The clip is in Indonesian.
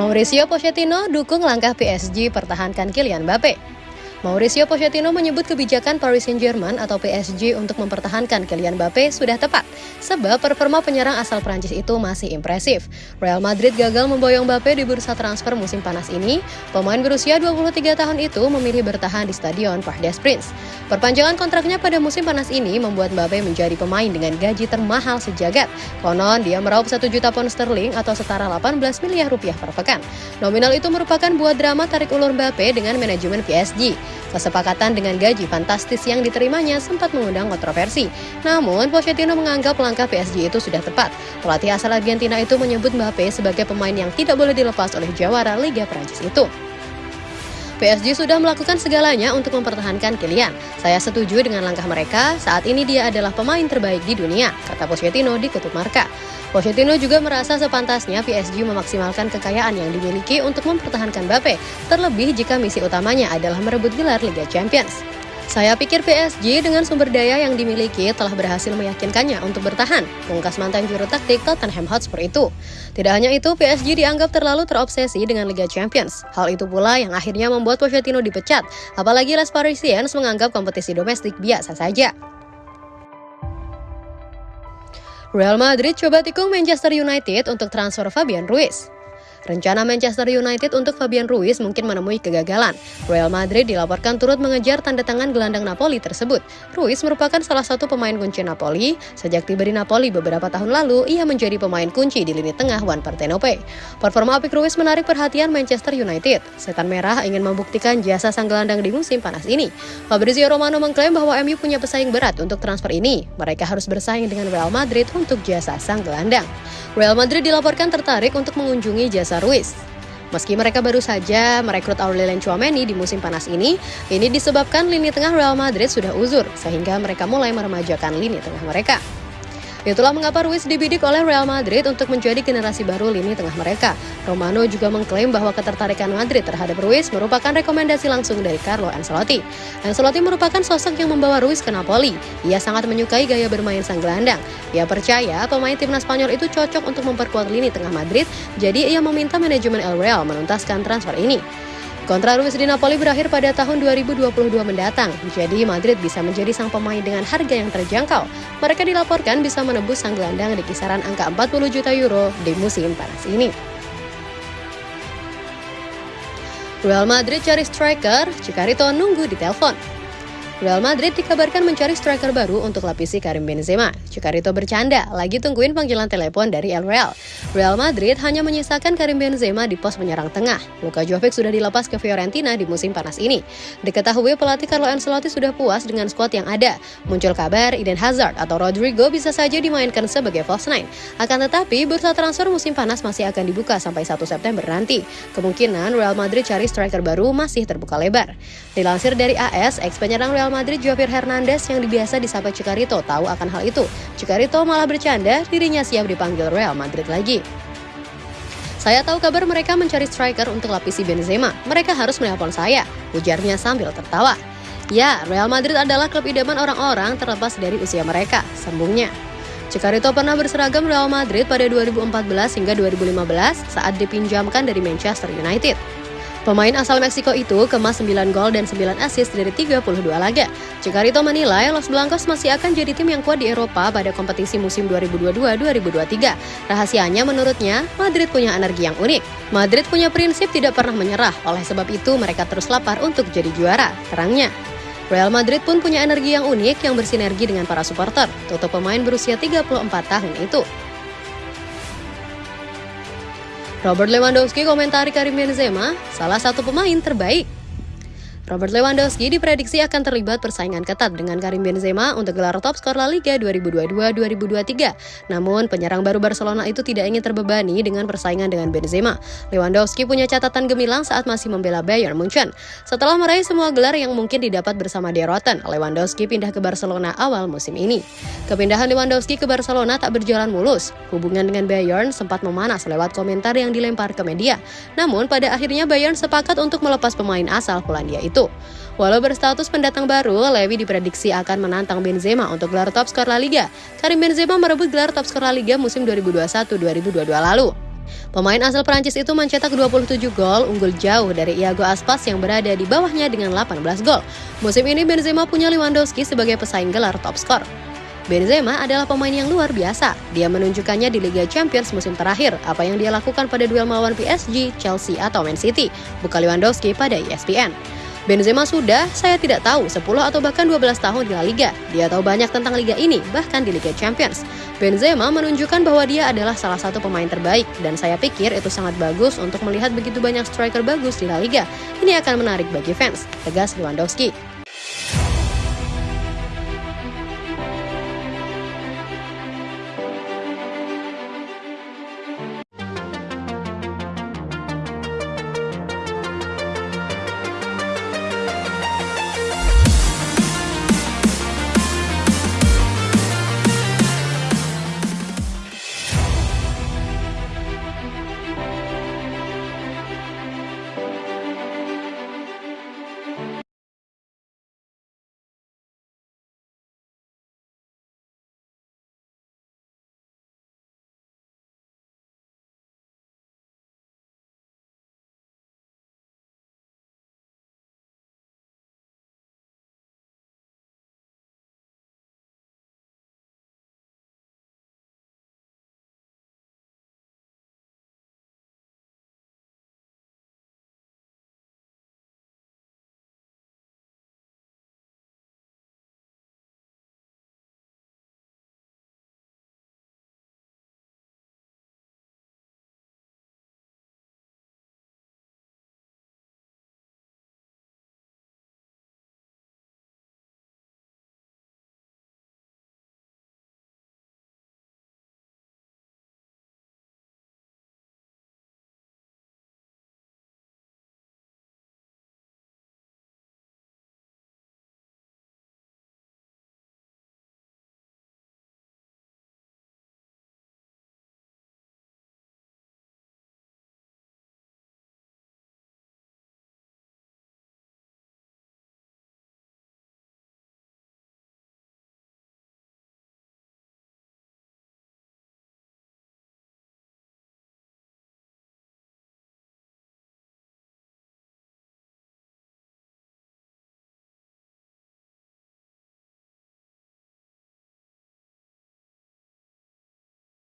Mauricio Pochettino dukung langkah PSG pertahankan Kylian Mbappe. Mauricio Pochettino menyebut kebijakan Paris Saint-Germain atau PSG untuk mempertahankan Kylian Mbappe sudah tepat, sebab performa penyerang asal Prancis itu masih impresif. Real Madrid gagal memboyong Mbappe di bursa transfer musim panas ini. Pemain berusia 23 tahun itu memilih bertahan di Stadion Parc des Princes. Perpanjangan kontraknya pada musim panas ini membuat Mbappe menjadi pemain dengan gaji termahal sejagat. Konon, dia meraup 1 juta pound sterling atau setara 18 miliar rupiah per pekan. Nominal itu merupakan buah drama tarik ulur Mbappe dengan manajemen PSG. Kesepakatan dengan gaji fantastis yang diterimanya sempat mengundang kontroversi. Namun, Pochettino menganggap langkah PSG itu sudah tepat. Pelatih asal Argentina itu menyebut Mbappe sebagai pemain yang tidak boleh dilepas oleh jawara Liga Prancis itu. PSG sudah melakukan segalanya untuk mempertahankan Kylian. Saya setuju dengan langkah mereka, saat ini dia adalah pemain terbaik di dunia, kata Pochettino di Kutub Marka. Pochettino juga merasa sepantasnya PSG memaksimalkan kekayaan yang dimiliki untuk mempertahankan Mbappe, terlebih jika misi utamanya adalah merebut gelar Liga Champions. Saya pikir PSG dengan sumber daya yang dimiliki telah berhasil meyakinkannya untuk bertahan, pungkas mantan juru taktik Tottenham Hotspur itu. Tidak hanya itu, PSG dianggap terlalu terobsesi dengan Liga Champions. Hal itu pula yang akhirnya membuat Pochettino dipecat, apalagi Les Parisiens menganggap kompetisi domestik biasa saja. Real Madrid coba tikung Manchester United untuk transfer Fabian Ruiz. Rencana Manchester United untuk Fabian Ruiz mungkin menemui kegagalan. Real Madrid dilaporkan turut mengejar tanda tangan gelandang Napoli tersebut. Ruiz merupakan salah satu pemain kunci Napoli. Sejak tiba di Napoli beberapa tahun lalu, ia menjadi pemain kunci di lini tengah Juan Partenope. Performa apik Ruiz menarik perhatian Manchester United. Setan Merah ingin membuktikan jasa sang gelandang di musim panas ini. Fabrizio Romano mengklaim bahwa MU punya pesaing berat untuk transfer ini. Mereka harus bersaing dengan Real Madrid untuk jasa sang gelandang. Real Madrid dilaporkan tertarik untuk mengunjungi jasa Ruiz. Meski mereka baru saja merekrut Aurelien Chouameni di musim panas ini, ini disebabkan lini tengah Real Madrid sudah uzur, sehingga mereka mulai meremajakan lini tengah mereka. Itulah mengapa Ruiz dibidik oleh Real Madrid untuk menjadi generasi baru lini tengah mereka. Romano juga mengklaim bahwa ketertarikan Madrid terhadap Ruiz merupakan rekomendasi langsung dari Carlo Ancelotti. Ancelotti merupakan sosok yang membawa Ruiz ke Napoli. Ia sangat menyukai gaya bermain sang gelandang. Ia percaya pemain timnas Spanyol itu cocok untuk memperkuat lini tengah Madrid, jadi ia meminta manajemen El Real menuntaskan transfer ini. Kontrak Ruiz di Napoli berakhir pada tahun 2022 mendatang, jadi Madrid bisa menjadi sang pemain dengan harga yang terjangkau. Mereka dilaporkan bisa menebus sang gelandang di kisaran angka 40 juta euro di musim panas ini. Real Madrid cari striker, Cicarito nunggu di telepon. Real Madrid dikabarkan mencari striker baru untuk lapisi Karim Benzema. Cicarito bercanda, lagi tungguin panggilan telepon dari El Real. Real Madrid hanya menyisakan Karim Benzema di pos penyerang tengah. Luka Jovic sudah dilepas ke Fiorentina di musim panas ini. Diketahui pelatih Carlo Ancelotti sudah puas dengan skuad yang ada. Muncul kabar Eden Hazard atau Rodrigo bisa saja dimainkan sebagai false nine. Akan tetapi, bursa transfer musim panas masih akan dibuka sampai 1 September nanti. Kemungkinan Real Madrid cari striker baru masih terbuka lebar. Dilansir dari AS, ex penyerang Real Real Madrid Javier Hernandez yang biasa disapa Cicarito tahu akan hal itu. Cicarito malah bercanda dirinya siap dipanggil Real Madrid lagi. Saya tahu kabar mereka mencari striker untuk lapisi Benzema. Mereka harus menelpon saya, ujarnya sambil tertawa. Ya, Real Madrid adalah klub idaman orang-orang terlepas dari usia mereka, sambungnya. Cicarito pernah berseragam Real Madrid pada 2014 hingga 2015 saat dipinjamkan dari Manchester United. Pemain asal Meksiko itu kemas 9 gol dan 9 assist dari 32 laga. Cicarito menilai Los Blancos masih akan jadi tim yang kuat di Eropa pada kompetisi musim 2022-2023. Rahasianya menurutnya, Madrid punya energi yang unik. Madrid punya prinsip tidak pernah menyerah, oleh sebab itu mereka terus lapar untuk jadi juara, terangnya. Real Madrid pun punya energi yang unik yang bersinergi dengan para supporter, tutup pemain berusia 34 tahun itu. Robert Lewandowski komentari Karim Benzema, salah satu pemain terbaik Robert Lewandowski diprediksi akan terlibat persaingan ketat dengan Karim Benzema untuk gelar top skor La Liga 2022-2023. Namun, penyerang baru Barcelona itu tidak ingin terbebani dengan persaingan dengan Benzema. Lewandowski punya catatan gemilang saat masih membela Bayern Munchen. Setelah meraih semua gelar yang mungkin didapat bersama De Rotten, Lewandowski pindah ke Barcelona awal musim ini. Kepindahan Lewandowski ke Barcelona tak berjalan mulus. Hubungan dengan Bayern sempat memanas lewat komentar yang dilempar ke media. Namun, pada akhirnya Bayern sepakat untuk melepas pemain asal Polandia itu itu. Walau berstatus pendatang baru, Lewi diprediksi akan menantang Benzema untuk gelar top skor La Liga. Karim Benzema merebut gelar top skor La Liga musim 2021-2022 lalu. Pemain asal Prancis itu mencetak 27 gol, unggul jauh dari Iago Aspas yang berada di bawahnya dengan 18 gol. Musim ini Benzema punya Lewandowski sebagai pesaing gelar top skor. Benzema adalah pemain yang luar biasa. Dia menunjukkannya di Liga Champions musim terakhir, apa yang dia lakukan pada duel melawan PSG, Chelsea, atau Man City, bukan Lewandowski pada ESPN. Benzema sudah, saya tidak tahu, 10 atau bahkan 12 tahun di La Liga. Dia tahu banyak tentang liga ini, bahkan di Liga Champions. Benzema menunjukkan bahwa dia adalah salah satu pemain terbaik, dan saya pikir itu sangat bagus untuk melihat begitu banyak striker bagus di La Liga. Ini akan menarik bagi fans, tegas Lewandowski.